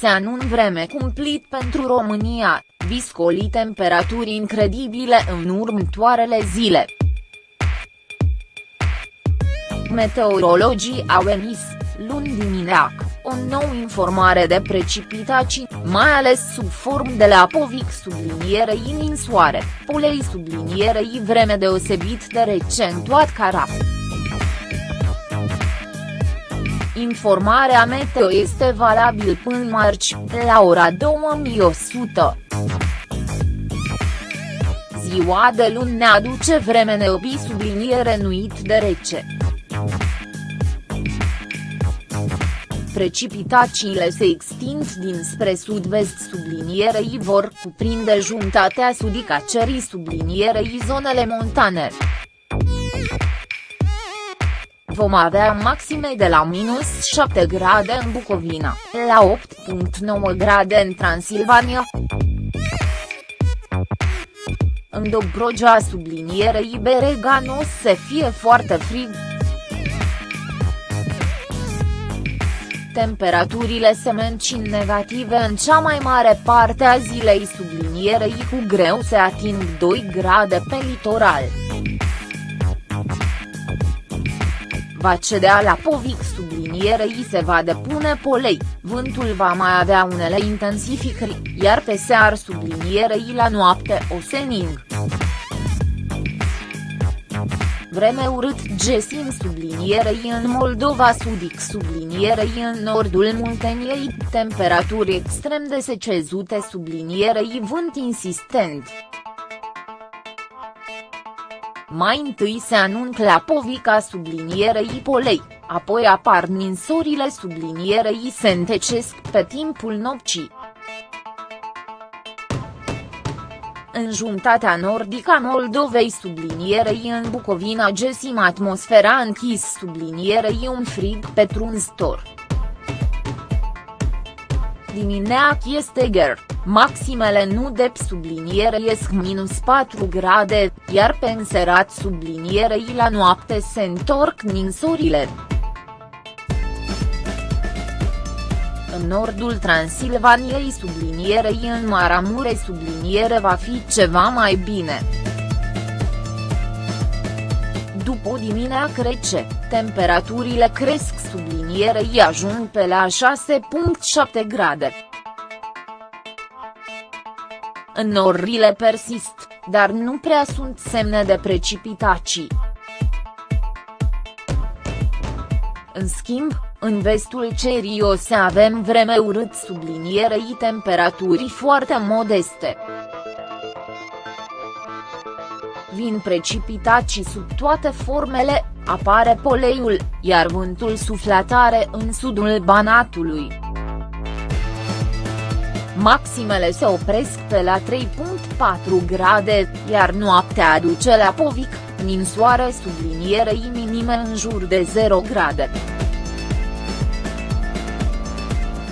se anun vreme cumplit pentru România, viscoli temperaturi incredibile în următoarele zile. Meteorologii au emis, luni dimineață, o nouă informare de precipitații, mai ales sub formă de la povic sublinierei ninsoare, polei sublinierei vreme deosebit de recentuat carap. Informarea meteo este valabil până marți, la ora 2100. Ziua de luni ne aduce vreme neobi subliniere nuit de rece. Precipitațiile se extind dinspre sud-vest sublinierei vor cuprinde jumătatea sudică a cerii sublinierei zonele montane. Vom avea maxime de la minus 7 grade în Bucovina, la 8.9 grade în Transilvania. În Dobrogea sublinierei Berega nu o să fie foarte frig. Temperaturile se mențin negative în cea mai mare parte a zilei sublinierei cu greu se ating 2 grade pe litoral. Va cedea la povic sublinierei se va depune polei, vântul va mai avea unele intensificări, iar pe sear sublinierei la noapte o sening. Vreme urât Gesim sublinierei în Moldova sudic sublinierei în nordul Munteniei, temperaturi extrem de secezute sublinierei vânt insistent. Mai întâi se anuncă la povica sublinierei polei, apoi apar ninsorile sublinierei se întecesc pe timpul nopții. În jumătatea nordică a Moldovei sublinierei în Bucovina gesim atmosfera închis sublinierei un frig petrunzător. Dimineac este ger, maximele nu de subliniere iesc minus 4 grade, iar pe înserat sublinierei la noapte se întorc ninsorile. În nordul Transilvaniei sublinierei în Maramureș subliniere va fi ceva mai bine. După dimineață rece, temperaturile cresc sublinierei ajung pe la 6.7 grade. Înnorile persist, dar nu prea sunt semne de precipitații. În schimb, în vestul cerii o să avem vreme urât sublinierei temperaturi foarte modeste. Vin precipitații sub toate formele, apare poleiul, iar vântul suflatare în sudul Banatului. Maximele se opresc pe la 3.4 grade, iar noaptea aduce la povic, ninsoare sublinierei minime în jur de 0 grade.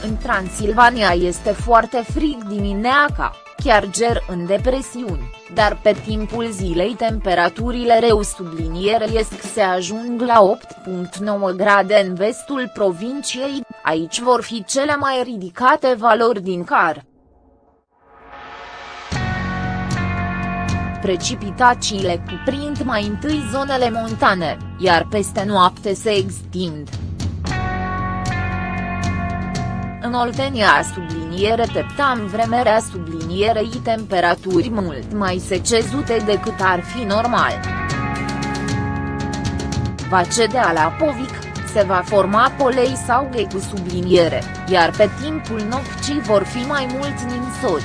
În Transilvania este foarte frig dimineața, chiar ger în depresiuni, dar pe timpul zilei temperaturile reu iesc se ajung la 8.9 grade în vestul provinciei, aici vor fi cele mai ridicate valori din car. Precipitațiile cuprind mai întâi zonele montane, iar peste noapte se extind. În Oltenia subliniere teptam vremerea sublinierei temperaturi mult mai secezute decât ar fi normal. Va cedea la Povic, se va forma polei sau cu subliniere, iar pe timpul nopții vor fi mai mulți ninsori.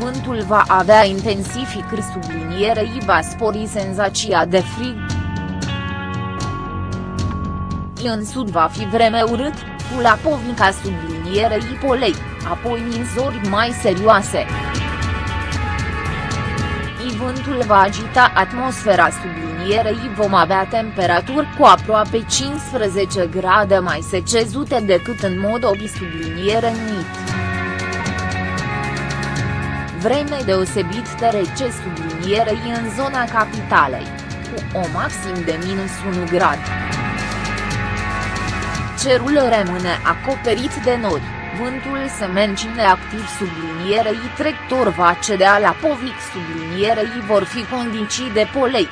Vântul va avea intensificări sublinierei va spori senzația de frig în sud va fi vreme urât, cu la povica sublinierei polei, apoi ninzori mai serioase. Vântul va agita atmosfera sublinierei vom avea temperaturi cu aproape 15 grade mai secezute decât în mod obi subliniere nuit. Vreme deosebit de rece sublinierei în zona capitalei, cu o maxim de minus 1 grad. cerul rămâne acoperit de nori, vântul se menține activ sublinierei tractor va cedea la povic sublinierei vor fi condiții de polei.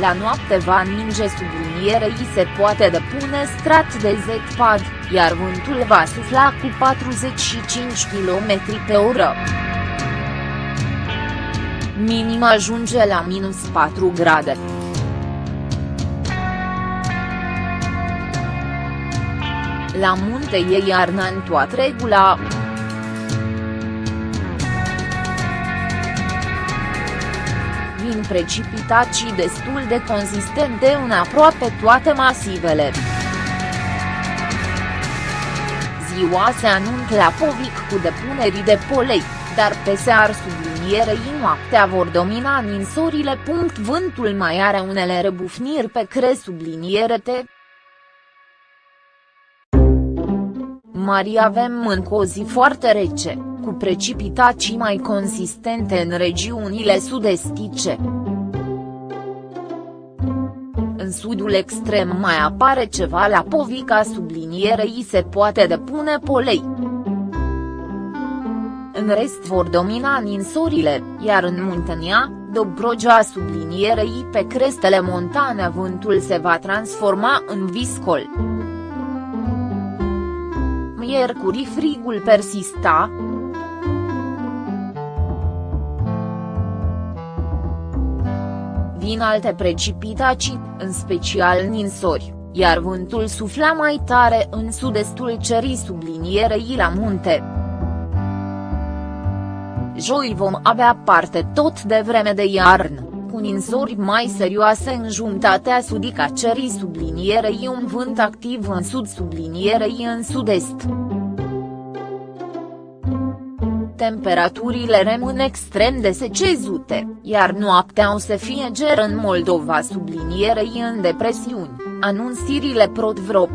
La noapte va ninge sublinierei se poate depune strat de zepad, iar vântul va sufla cu 45 km pe oră. Minim ajunge la minus 4 grade. La munte e iarna în toată regula. Vin precipitații destul de consistente în aproape toate masivele. Ziua se anunță la Povic cu depunerii de polei, dar pe sear sublinierei noaptea vor domina ninsorile. Vântul mai are unele rebufniri pe cre subliniere T. mari avem încă o zi foarte rece, cu precipitații mai consistente în regiunile sud-estice. În sudul extrem mai apare ceva la povica sublinierei se poate depune polei. În rest vor domina ninsorile, iar în Muntenia, Dobrogea sublinierei pe crestele montane vântul se va transforma în viscol miercuri frigul persista. Vin alte precipitații, în special ninsori, iar vântul sufla mai tare în sud-estul cerii sublinierei la munte. Joi vom avea parte tot de vreme de iarnă cu ninsori mai serioase în jumătatea sudică a cerii sublinierei un vânt activ în sud sublinierei în sud-est. Temperaturile rămân extrem de secezute, iar noaptea o să fie ger în Moldova sublinierei în depresiuni, anunțirile Protvro.